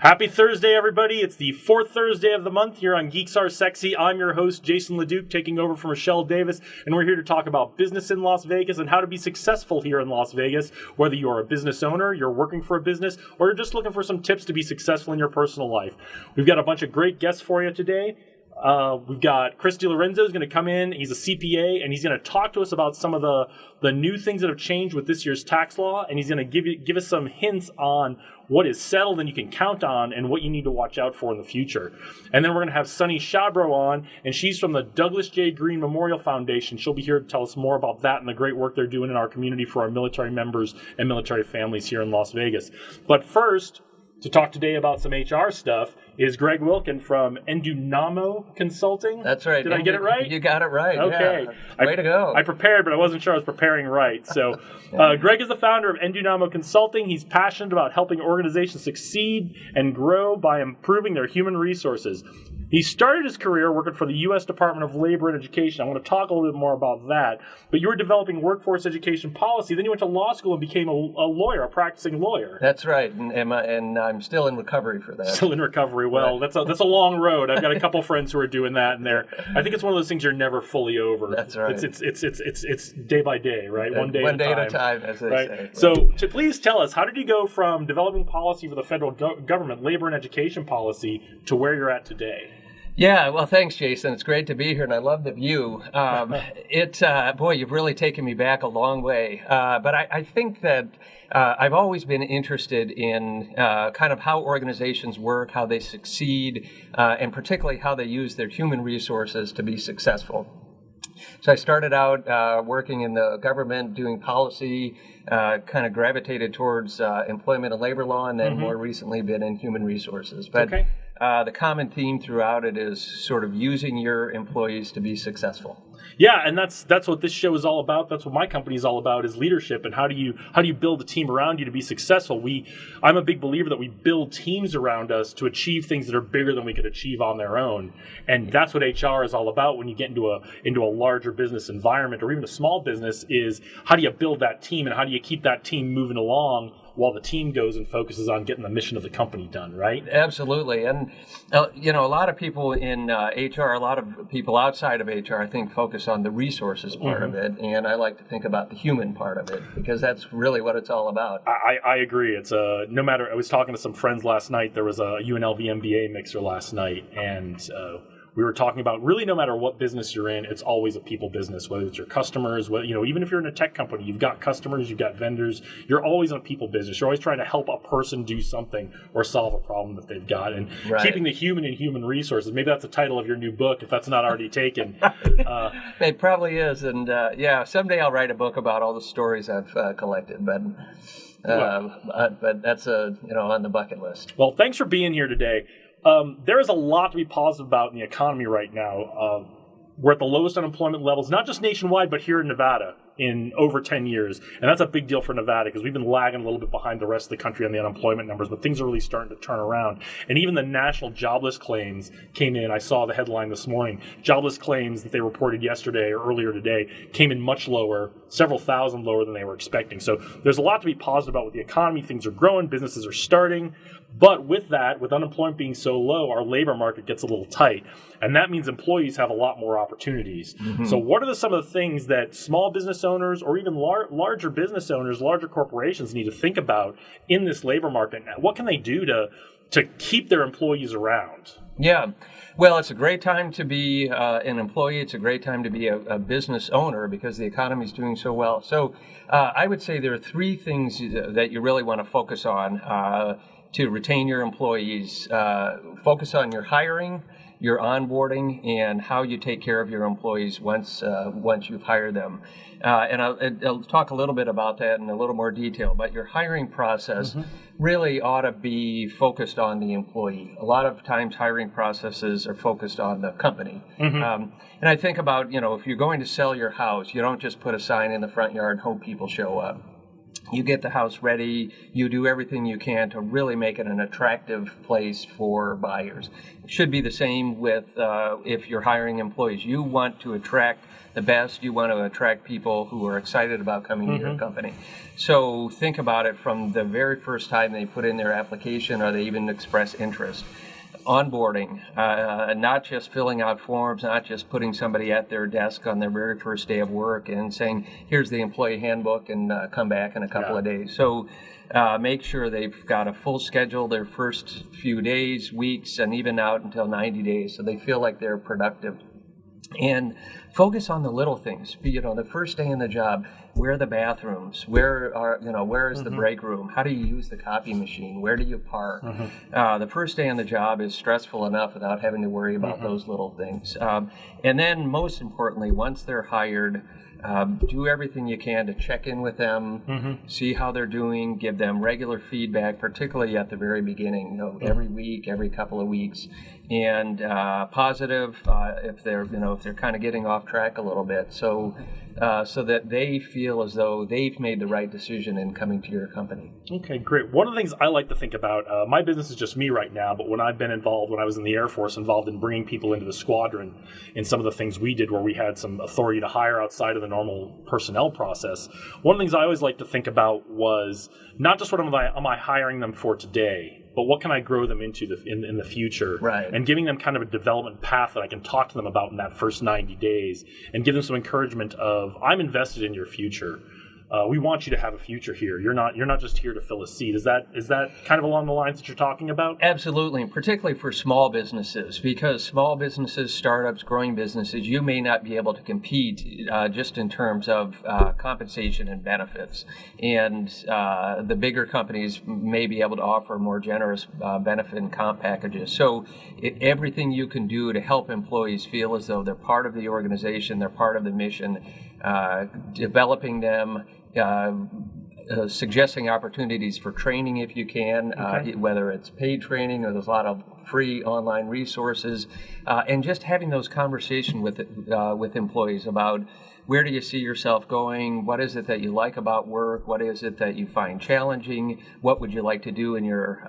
Happy Thursday, everybody. It's the fourth Thursday of the month here on Geeks Are Sexy. I'm your host, Jason LeDuc, taking over from Michelle Davis, and we're here to talk about business in Las Vegas and how to be successful here in Las Vegas. Whether you're a business owner, you're working for a business, or you're just looking for some tips to be successful in your personal life. We've got a bunch of great guests for you today. Uh, we've got Chris DiLorenzo is going to come in. He's a CPA, and he's going to talk to us about some of the, the new things that have changed with this year's tax law, and he's going to give give us some hints on what is settled and you can count on, and what you need to watch out for in the future. And then we're going to have Sunny Shabro on, and she's from the Douglas J. Green Memorial Foundation. She'll be here to tell us more about that and the great work they're doing in our community for our military members and military families here in Las Vegas. But first, to talk today about some HR stuff is Greg Wilkin from Endunamo Consulting. That's right. Did I get it right? You got it right. Okay. Yeah. Way I, to go. I prepared, but I wasn't sure I was preparing right. So, uh, Greg is the founder of Endunamo Consulting. He's passionate about helping organizations succeed and grow by improving their human resources. He started his career working for the U.S. Department of Labor and Education. I want to talk a little bit more about that. But you were developing workforce education policy. Then you went to law school and became a, a lawyer, a practicing lawyer. That's right, and, and, uh, and I'm still in recovery for that. Still in recovery. Well, Right. that's a that's a long road. I've got a couple friends who are doing that, and they're. I think it's one of those things you're never fully over. That's right. It's it's it's it's it's, it's day by day, right? Uh, one day, One at, day a at a time, as they Right. say. So, to please tell us, how did you go from developing policy for the federal go- government, labor and education policy, to where you're at today? Yeah, well, thanks, Jason. It's great to be here, and I love the view. Um, it, uh, boy, you've really taken me back a long way. Uh, but I, I think that uh, I've always been interested in uh, kind of how organizations work, how they succeed, uh, and particularly how they use their human resources to be successful. So I started out uh, working in the government, doing policy, uh, kind of gravitated towards uh, employment and labor law, and then more recently been in human resources. But Okay. Uh, the common theme throughout it is sort of using your employees to be successful. Yeah, and that's that's what this show is all about. That's what my company is all about is leadership and how do you how do you build a team around you to be successful. We I'm a big believer that we build teams around us to achieve things that are bigger than we could achieve on their own. And that's what HR is all about when you get into a into a larger business environment or even a small business is how do you build that team and how do you keep that team moving along while the team goes and focuses on getting the mission of the company done, right? Absolutely, and uh, you know, a lot of people in uh, HR, a lot of people outside of HR, I think, focus on the resources part of it, and I like to think about the human part of it because that's really what it's all about. I, I agree. It's a no matter. I was talking to some friends last night. There was a UNLV MBA mixer last night, and uh, we were talking about really no matter what business you're in, it's always a people business. Whether it's your customers, whether, you know, even if you're in a tech company, you've got customers, you've got vendors. You're always in a people business. You're always trying to help a person do something or solve a problem that they've got, and Right. keeping the human in human resources. Maybe that's the title of your new book, if that's not already taken. Uh, It probably is, and uh, yeah, someday I'll write a book about all the stories I've uh, collected, but. Uh, uh, but that's a you know on the bucket list. Well, thanks for being here today. Um, there is a lot to be positive about in the economy right now. Uh, we're at the lowest unemployment levels, not just nationwide, but here in Nevada in over 10 years. And that's a big deal for Nevada because we've been lagging a little bit behind the rest of the country on the unemployment numbers, but things are really starting to turn around. And even the national jobless claims came in. I saw the headline this morning. Jobless claims that they reported yesterday or earlier today came in much lower, several thousand lower than they were expecting. So there's a lot to be positive about with the economy. Things are growing, businesses are starting. But with that, with unemployment being so low, our labor market gets a little tight. And that means employees have a lot more opportunities. So, what are the, some of the things that small business owners or even lar- larger business owners, larger corporations need to think about in this labor market? What can they do to, to keep their employees around? Yeah. Well, it's a great time to be uh, an employee. It's a great time to be a, a business owner because the economy is doing so well. So, uh, I would say there are three things that you really want to focus on uh, to retain your employees. Uh, focus on your hiring, your onboarding, and how you take care of your employees once uh, once you've hired them. Uh, and I'll, I'll talk a little bit about that in a little more detail. But your hiring process really ought to be focused on the employee. A lot of times, hiring processes are focused on the company. Um, and I think about you know if you're going to sell your house, you don't just put a sign in the front yard and hope people show up. You get the house ready, you do everything you can to really make it an attractive place for buyers. It should be the same with uh, if you're hiring employees. You want to attract the best, you want to attract people who are excited about coming mm-hmm. to your company. So think about it from the very first time they put in their application or they even express interest onboarding, uh, not just filling out forms, not just putting somebody at their desk on their very first day of work and saying, here's the employee handbook and uh, come back in a couple yeah. of days. So uh, make sure they've got a full schedule their first few days, weeks, and even out until 90 days so they feel like they're productive and focus on the little things you know the first day in the job where are the bathrooms where are you know where is mm-hmm. the break room how do you use the copy machine where do you park mm-hmm. uh, the first day on the job is stressful enough without having to worry about mm-hmm. those little things um, and then most importantly once they're hired um, do everything you can to check in with them, mm-hmm. see how they're doing, give them regular feedback, particularly at the very beginning, you know, mm-hmm. every week, every couple of weeks, and uh, positive uh, if they're you know if they're kind of getting off track a little bit. So uh, so that they feel as though they've made the right decision in coming to your company. Okay, great. One of the things I like to think about, uh, my business is just me right now, but when I've been involved, when I was in the Air Force, involved in bringing people into the squadron, in some of the things we did where we had some authority to hire outside of the normal personnel process, one of the things I always like to think about was not just what am I, am I hiring them for today, but what can I grow them into the, in, in the future? Right. And giving them kind of a development path that I can talk to them about in that first 90 days and give them some encouragement of, I'm invested in your future uh, we want you to have a future here. You're not you're not just here to fill a seat. Is that is that kind of along the lines that you're talking about? Absolutely, and particularly for small businesses, because small businesses, startups, growing businesses, you may not be able to compete uh, just in terms of uh, compensation and benefits, and uh, the bigger companies may be able to offer more generous uh, benefit and comp packages. So it, everything you can do to help employees feel as though they're part of the organization, they're part of the mission, developing them uh, uh, suggesting opportunities for training if you can, uh, okay. uh, whether it's paid training or there's a lot of free online resources, uh, and just having those conversations with uh, with employees about where do you see yourself going, what is it that you like about work, what is it that you find challenging, what would you like to do in your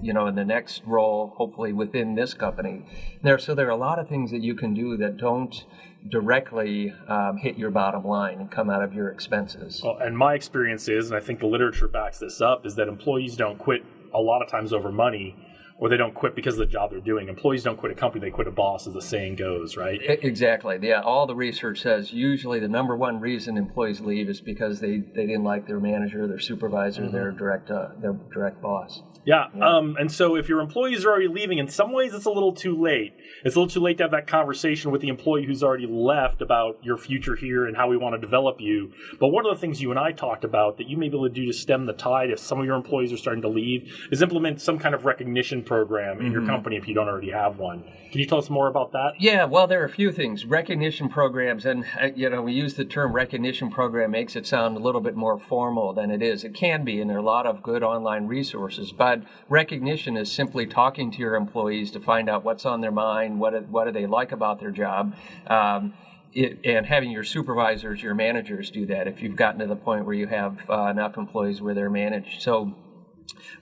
you know in the next role, hopefully within this company. There, so there are a lot of things that you can do that don't directly um, hit your bottom line and come out of your expenses. Well, and my experience is, and I think the literature backs this up, is that employees don't quit a lot of times over money or they don't quit because of the job they're doing. Employees don't quit a company, they quit a boss, as the saying goes, right? Exactly. Yeah, all the research says usually the number one reason employees leave is because they, they didn't like their manager, their supervisor, mm-hmm. their direct uh, their direct boss. Yeah. yeah. Um, and so if your employees are already leaving, in some ways it's a little too late. It's a little too late to have that conversation with the employee who's already left about your future here and how we want to develop you. But one of the things you and I talked about that you may be able to do to stem the tide if some of your employees are starting to leave is implement some kind of recognition program in mm-hmm. your company if you don't already have one. Can you tell us more about that? Yeah, well, there are a few things. Recognition programs, and uh, you know, we use the term recognition program makes it sound a little bit more formal than it is. It can be, and there are a lot of good online resources. But recognition is simply talking to your employees to find out what's on their mind, what what do they like about their job. Um, it, and having your supervisors, your managers do that if you've gotten to the point where you have uh, enough employees where they're managed. So,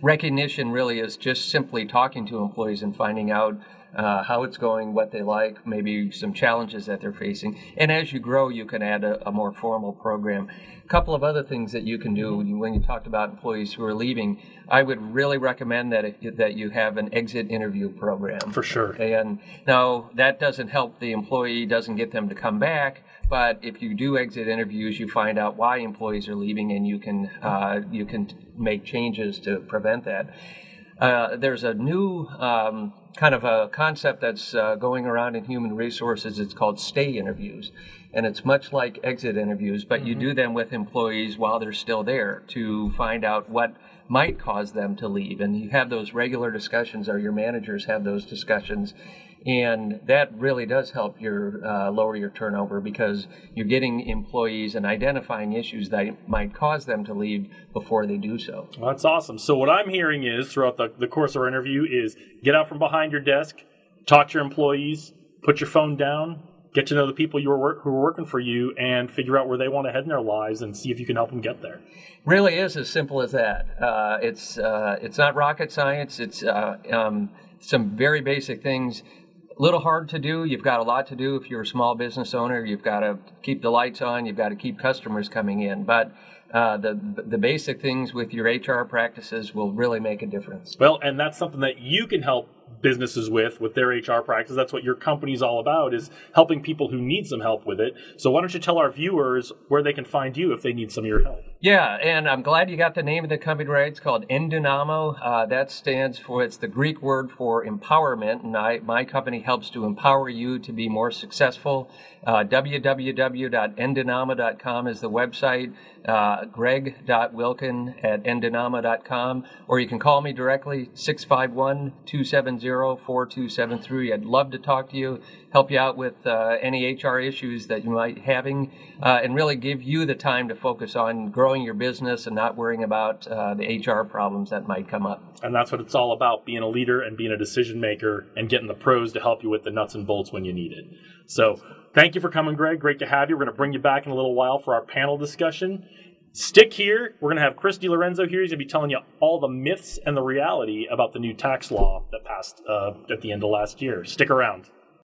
recognition really is just simply talking to employees and finding out uh, how it's going, what they like, maybe some challenges that they're facing. And as you grow, you can add a, a more formal program. A couple of other things that you can do when you talked about employees who are leaving, I would really recommend that it, that you have an exit interview program. For sure. And now that doesn't help the employee, doesn't get them to come back. But if you do exit interviews, you find out why employees are leaving, and you can uh, you can make changes to prevent that. Uh, there's a new um, kind of a concept that's uh, going around in human resources. It's called stay interviews. And it's much like exit interviews, but mm-hmm. you do them with employees while they're still there to find out what might cause them to leave. And you have those regular discussions, or your managers have those discussions and that really does help your uh, lower your turnover because you're getting employees and identifying issues that might cause them to leave before they do so. Well, that's awesome. So what I'm hearing is throughout the, the course of our interview is get out from behind your desk, talk to your employees, put your phone down, get to know the people you who are working for you and figure out where they want to head in their lives and see if you can help them get there. Really is as simple as that. Uh, it's uh, it's not rocket science. It's uh, um, some very basic things. Little hard to do. You've got a lot to do if you're a small business owner. You've got to keep the lights on. You've got to keep customers coming in. But uh, the the basic things with your HR practices will really make a difference. Well, and that's something that you can help businesses with with their HR practice. That's what your company's all about is helping people who need some help with it. So why don't you tell our viewers where they can find you if they need some of your help? Yeah, and I'm glad you got the name of the company right. It's called Endunamo. Uh, that stands for it's the Greek word for empowerment, and I, my company helps to empower you to be more successful. Uh, is the website. Uh, greg.wilkin at endunamo.com, or you can call me directly 651 270 4273. I'd love to talk to you, help you out with uh, any HR issues that you might having, uh, and really give you the time to focus on growing your business and not worrying about uh, the HR problems that might come up. And that's what it's all about being a leader and being a decision maker and getting the pros to help you with the nuts and bolts when you need it. So, thank you for coming, Greg. Great to have you. We're going to bring you back in a little while for our panel discussion. Stick here. We're going to have Chris DiLorenzo here. He's going to be telling you all the myths and the reality about the new tax law that passed uh, at the end of last year. Stick around.